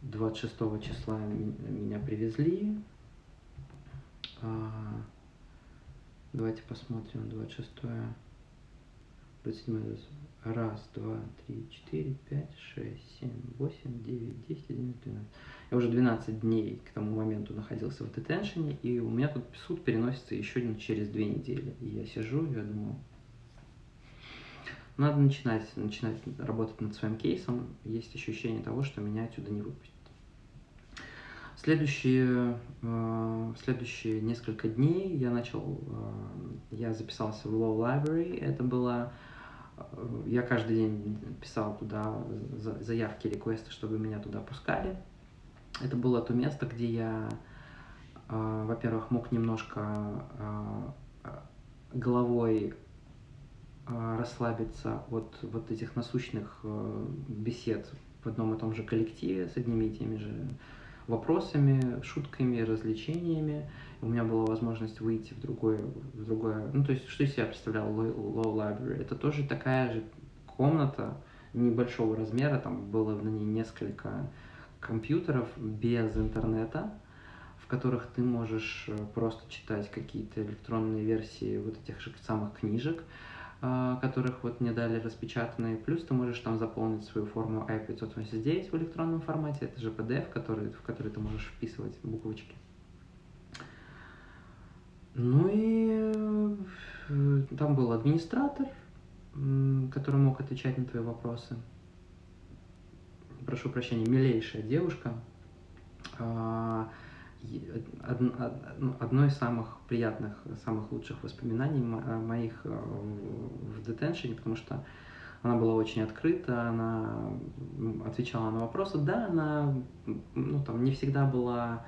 26 числа меня привезли. А, давайте посмотрим 26 27 Раз, два, три, четыре, пять, шесть, семь, восемь, девять, десять, одиннадцать, двенадцать. Я уже 12 дней к тому моменту находился в детеншене, и у меня тут суд переносится еще через две недели. И я сижу, я думаю, надо начинать, начинать работать над своим кейсом. Есть ощущение того, что меня отсюда не выпустят. Следующие, э, следующие несколько дней я начал, э, я записался в Law Library. Это было я каждый день писал туда заявки, реквесты, чтобы меня туда пускали. Это было то место, где я, а, во-первых, мог немножко а, головой а, расслабиться от вот этих насущных бесед в одном и том же коллективе с одними и теми же вопросами, шутками, развлечениями. У меня была возможность выйти в другое, в другое, ну то есть что из себя представлял Low Library? Это тоже такая же комната небольшого размера, там было на ней несколько компьютеров без интернета, в которых ты можешь э, просто читать какие-то электронные версии вот этих же самых книжек. а, которых вот мне дали распечатанные, плюс ты можешь там заполнить свою форму I-589 в электронном формате, это же PDF, который, в который ты можешь вписывать буквочки. Ну и э, там был администратор, который мог отвечать на твои вопросы. Прошу прощения, милейшая девушка. А, ну, одно из самых приятных, самых лучших воспоминаний моих э, в детеншене, потому что она была очень открыта, она отвечала на вопросы. Да, она ну, там, не всегда была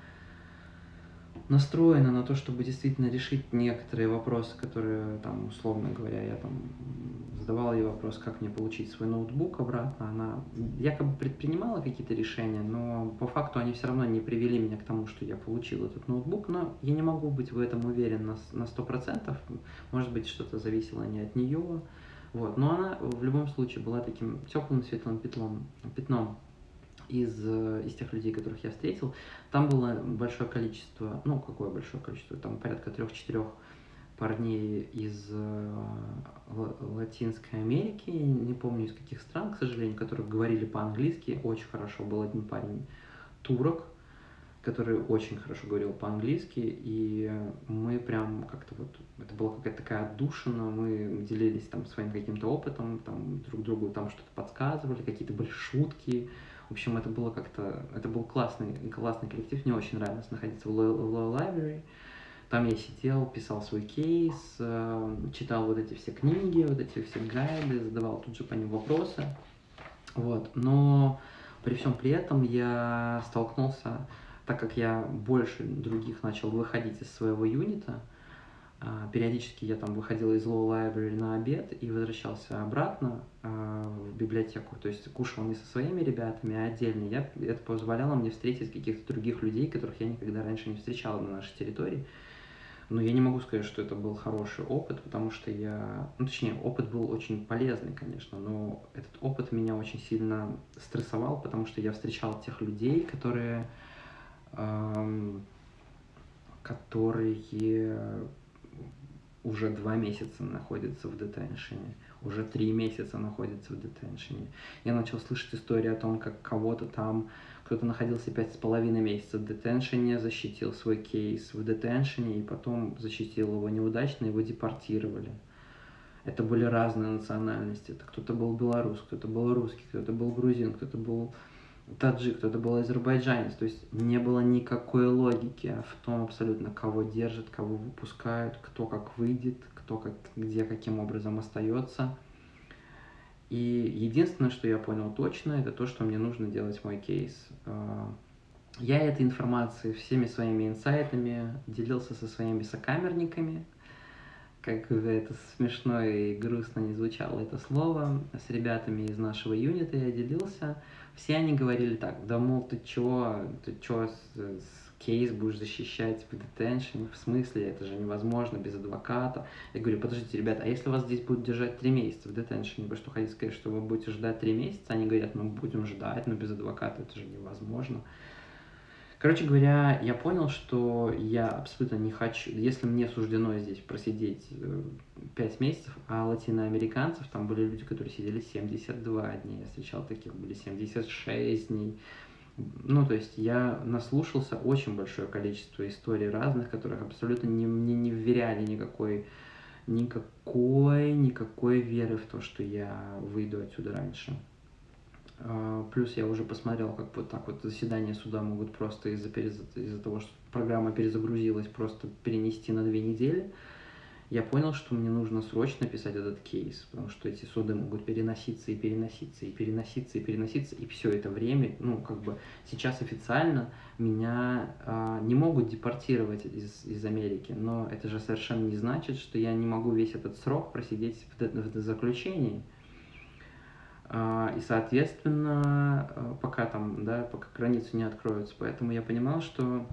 настроена на то, чтобы действительно решить некоторые вопросы, которые, там, условно говоря, я там задавал ей вопрос, как мне получить свой ноутбук обратно. Она якобы предпринимала какие-то решения, но по факту они все равно не привели меня к тому, что я получил этот ноутбук. Но я не могу быть в этом уверен на, на 100%. Может быть, что-то зависело не от нее. Вот. Но она в любом случае была таким теплым светлым пятном, пятном из, э, из тех людей, которых я встретил, там было большое количество, ну, какое большое количество, там порядка трех-четырех парней из э, Латинской Америки, не помню из каких стран, к сожалению, которые говорили по-английски, очень хорошо. Был один парень турок, который очень хорошо говорил по-английски, и мы прям как-то вот, это была какая-то такая отдушина, мы делились там своим каким-то опытом, там друг другу там что-то подсказывали, какие-то были шутки, в общем, это было как-то, это был классный, классный коллектив, мне очень нравилось находиться в Law Library. Там я сидел, писал свой кейс, э, читал вот эти все книги, вот эти все гайды, задавал тут же по ним вопросы. Вот. Но при всем при этом я столкнулся, так как я больше других начал выходить из своего юнита, периодически я там выходил из Low Library на обед и возвращался обратно а, в библиотеку. То есть кушал не со своими ребятами, а отдельно. Я, это позволяло мне встретить каких-то других людей, которых я никогда раньше не встречал на нашей территории. Но я не могу сказать, что это был хороший опыт, потому что я... Ну, точнее, опыт был очень полезный, конечно, но этот опыт меня очень сильно стрессовал, потому что я встречал тех людей, которые... Эм, которые уже два месяца находится в детеншене, уже три месяца находится в детеншене. Я начал слышать истории о том, как кого-то там, кто-то находился пять с половиной месяцев в детеншене, защитил свой кейс в детеншене, и потом защитил его неудачно, его депортировали. Это были разные национальности. Это кто-то был белорус, кто-то был русский, кто-то был грузин, кто-то был таджик, кто-то был азербайджанец. То есть не было никакой логики в том абсолютно, кого держат, кого выпускают, кто как выйдет, кто как, где каким образом остается. И единственное, что я понял точно, это то, что мне нужно делать мой кейс. А, я этой информацией, всеми своими инсайтами делился со своими сокамерниками, как бы это смешно и грустно не звучало это слово, с ребятами из нашего юнита я делился, все они говорили так, да мол, ты чё, ты чё с, с кейс будешь защищать в детеншене, в смысле, это же невозможно без адвоката. Я говорю, подождите, ребята, а если вас здесь будут держать три месяца в детеншене, вы что хотите сказать, что вы будете ждать три месяца? Они говорят, мы будем ждать, но без адвоката это же невозможно. Короче говоря, я понял, что я абсолютно не хочу, если мне суждено здесь просидеть 5 э, месяцев, а латиноамериканцев, там были люди, которые сидели 72 дня, я встречал таких, были 76 дней. Ну, то есть я наслушался очень большое количество историй разных, которых абсолютно не, мне не вверяли никакой, никакой, никакой веры в то, что я выйду отсюда раньше. А, плюс я уже посмотрел, как вот так вот заседания суда могут просто из-за из того, что программа перезагрузилась, просто перенести на две недели. Я понял, что мне нужно срочно писать этот кейс, потому что эти суды могут переноситься и переноситься, и переноситься, и переноситься, и все это время, ну, как бы сейчас официально меня а, не могут депортировать из, из Америки, но это же совершенно не значит, что я не могу весь этот срок просидеть в, в заключении. А, и, соответственно, э, пока там, да, пока границы не откроются. Поэтому я понимал, что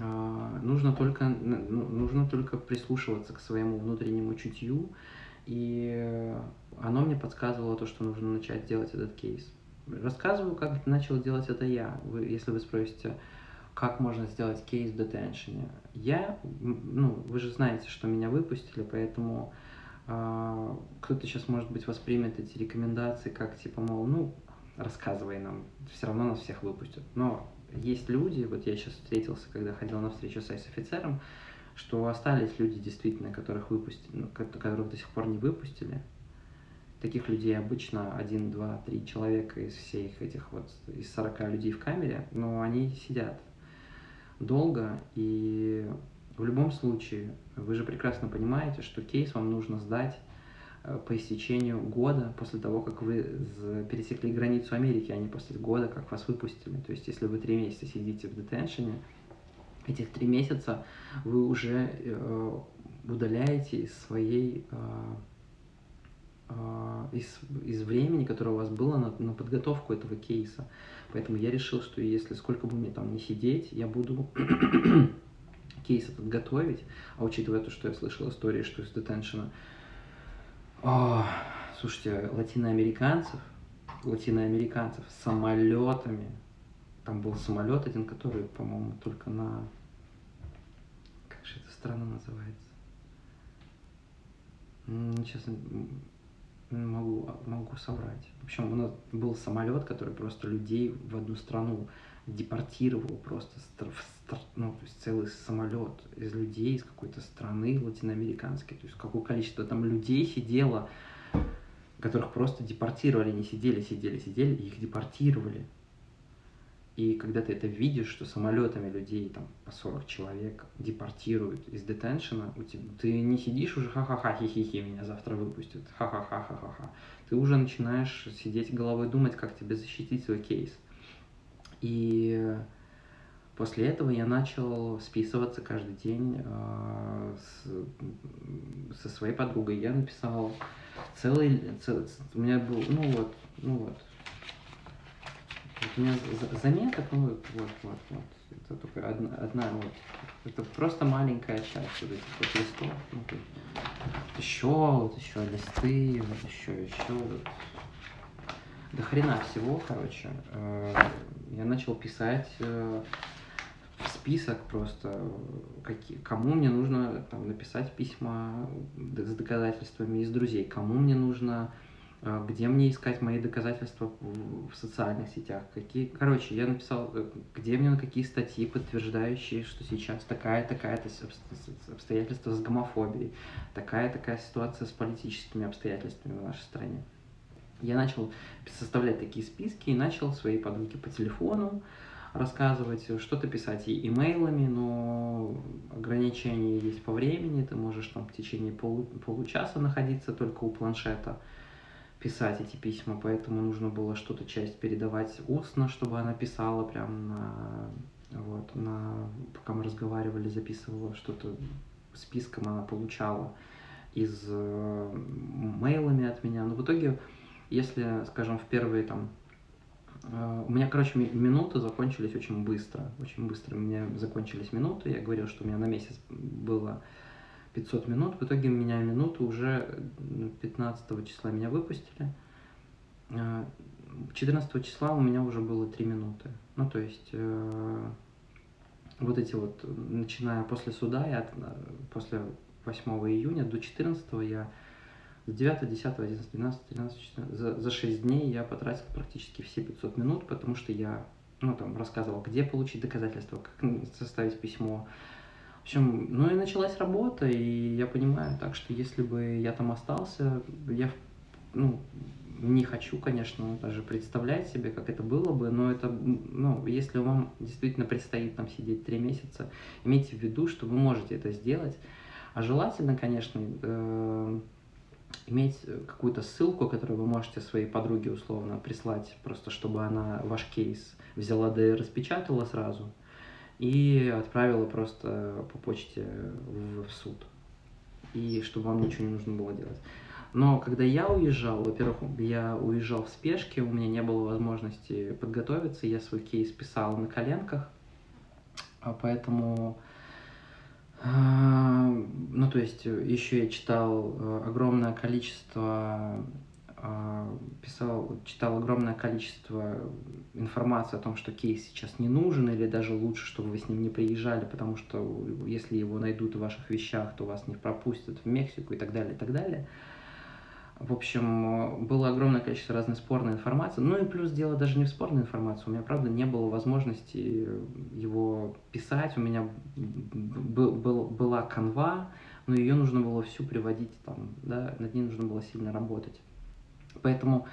а, нужно только, ну, нужно только прислушиваться к своему внутреннему чутью, и оно мне подсказывало то, что нужно начать делать этот кейс. Рассказываю, как начал делать это я. Вы, если вы спросите, как можно сделать кейс в детеншене. Я, ну, вы же знаете, что меня выпустили, поэтому кто-то сейчас, может быть, воспримет эти рекомендации как, типа, мол, ну, рассказывай нам, все равно нас всех выпустят. Но есть люди, вот я сейчас встретился, когда ходил на встречу с офицером что остались люди действительно, которых выпустили, ну, которых до сих пор не выпустили. Таких людей обычно один, два, три человека из всех этих вот, из 40 людей в камере, но они сидят долго, и в любом случае, вы же прекрасно понимаете, что кейс вам нужно сдать э, по истечению года после того, как вы пересекли границу Америки, а не после года, как вас выпустили. То есть, если вы три месяца сидите в детеншене, этих три месяца вы уже э, удаляете из своей э, из, из времени, которое у вас было на, на подготовку этого кейса. Поэтому я решил, что если сколько бы мне там не сидеть, я буду кейс этот готовить. А учитывая то, что я слышал истории, что из детеншена... О, слушайте, латиноамериканцев, латиноамериканцев с самолетами, там был самолет один, который, по-моему, только на страна называется? Сейчас могу, могу соврать. В общем, у нас был самолет, который просто людей в одну страну депортировал просто, ну, то есть целый самолет из людей из какой-то страны латиноамериканской. То есть какое количество там людей сидело, которых просто депортировали, не сидели, сидели, сидели, их депортировали. И когда ты это видишь, что самолетами людей там по 40 человек депортируют из детеншена, у тебя, ты не сидишь уже ха-ха-ха, хи-хи-хи, меня завтра выпустят, ха-ха-ха, ха-ха-ха. Ты уже начинаешь сидеть головой думать, как тебе защитить свой кейс. И после этого я начал списываться каждый день э, с, со своей подругой. Я написал целый, целый, у меня был, ну вот, ну вот, у меня заметок, ну вот, вот, вот, вот. Это только одна, одна вот. Это просто маленькая часть вот этих вот листов. Ну, вот, еще, вот еще листы, вот еще, еще. Вот. До хрена всего, короче. Э, я начал писать э, список просто, какие, кому мне нужно там, написать письма с доказательствами из друзей, кому мне нужно а, где мне искать мои доказательства в социальных сетях, какие, короче, я написал, э, где мне на какие статьи, подтверждающие, что сейчас такая-такая-то обстоятельства с гомофобией, такая-такая ситуация с политическими обстоятельствами в нашей стране. Я начал составлять такие списки и начал своей подруге по телефону рассказывать, что-то писать и имейлами, но ограничения есть по времени, ты можешь там в течение полу получаса находиться только у планшета, писать эти письма, поэтому нужно было что-то часть передавать устно, чтобы она писала прям на, вот, на, пока мы разговаривали, записывала что-то списком она получала из э, мейлами от меня. Но в итоге, если, скажем, в первые там э, у меня, короче, минуты закончились очень быстро. Очень быстро у меня закончились минуты. Я говорил, что у меня на месяц было 500 минут. В итоге меня минуту уже 15 числа меня выпустили. 14 а, числа у меня уже было 3 минуты. Ну, то есть, э, вот эти вот, начиная после суда, я, после 8 июня до 14 я с 9, 10, 11, 12, 13, 14, за, за 6 дней я потратил практически все 500 минут, потому что я, ну, там, рассказывал, где получить доказательства, как составить письмо, в общем, ну и началась работа, и я понимаю так, что если бы я там остался, я, ну, не хочу, конечно, даже представлять себе, как это было бы, но это, ну, если вам действительно предстоит там сидеть три месяца, имейте в виду, что вы можете это сделать. А желательно, конечно, э, иметь какую-то ссылку, которую вы можете своей подруге условно прислать, просто чтобы она ваш кейс взяла да и распечатала сразу, и отправила просто по почте в, в суд. И чтобы вам ничего не нужно было делать. Но когда я уезжал, во-первых, я уезжал в спешке, у меня не было возможности подготовиться, я свой кейс писал на коленках, а поэтому, ну то есть еще я читал э, огромное количество а, писал, читал огромное количество информации о том, что кейс сейчас не нужен, или даже лучше, чтобы вы с ним не приезжали, потому что если его найдут в ваших вещах, то вас не пропустят в Мексику и так далее, и так далее. В общем, было огромное количество разной спорной информации. Ну и плюс дело даже не в спорной информации. У меня, правда, не было возможности его писать. У меня был, был, была канва, но ее нужно было всю приводить там, да, над ней нужно было сильно работать. Поэтому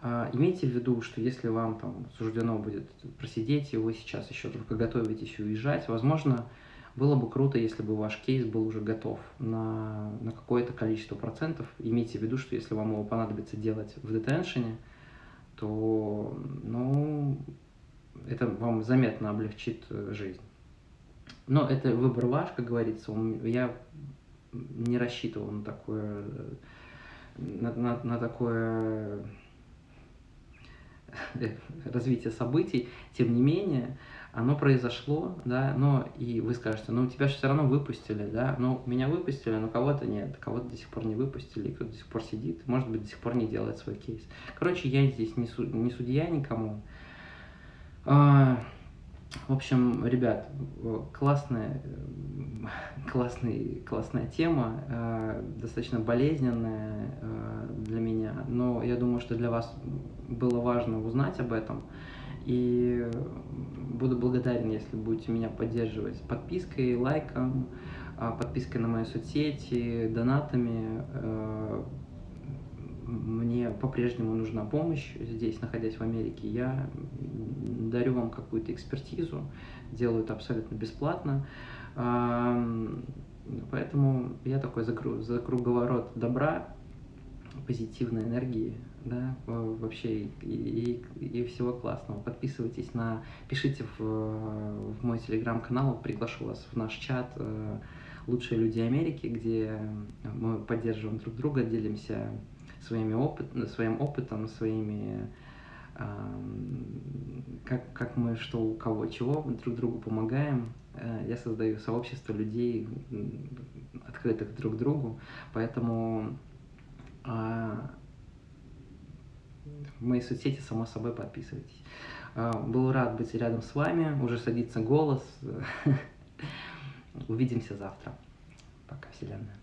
э, имейте в виду, что если вам там суждено будет просидеть, и вы сейчас еще только готовитесь уезжать, возможно, было бы круто, если бы ваш кейс был уже готов на, на какое-то количество процентов. Имейте в виду, что если вам его понадобится делать в детеншене, то ну, это вам заметно облегчит э, жизнь. Но это выбор ваш, как говорится. Я не рассчитывал на такое, на, на, на такое развитие событий. Тем не менее, оно произошло, да, но и вы скажете, ну тебя же все равно выпустили, да, ну меня выпустили, но кого-то нет, кого-то до сих пор не выпустили, кто-то до сих пор сидит, может быть, до сих пор не делает свой кейс. Короче, я здесь не, су не судья никому. А, в общем, ребят, классная, классный, классная тема, э, достаточно болезненная э, для меня, но я думаю, что для вас было важно узнать об этом. И буду благодарен, если будете меня поддерживать подпиской, лайком, а, подпиской на мои соцсети, донатами. Э, мне по-прежнему нужна помощь здесь, находясь в Америке. Я дарю вам какую-то экспертизу, делаю это абсолютно бесплатно. Поэтому я такой за, за круговорот добра, позитивной энергии, да, вообще и, и, и всего классного. Подписывайтесь на, пишите в, в мой телеграм-канал, приглашу вас в наш чат э, «Лучшие люди Америки», где мы поддерживаем друг друга, делимся своими опыт, своим опытом, своими как, как мы что у кого чего друг другу помогаем. Э, я создаю сообщество людей, открытых друг другу, поэтому а, в мои соцсети, само собой, подписывайтесь. А, был рад быть рядом с вами, уже садится голос. Увидимся завтра. Пока, Вселенная.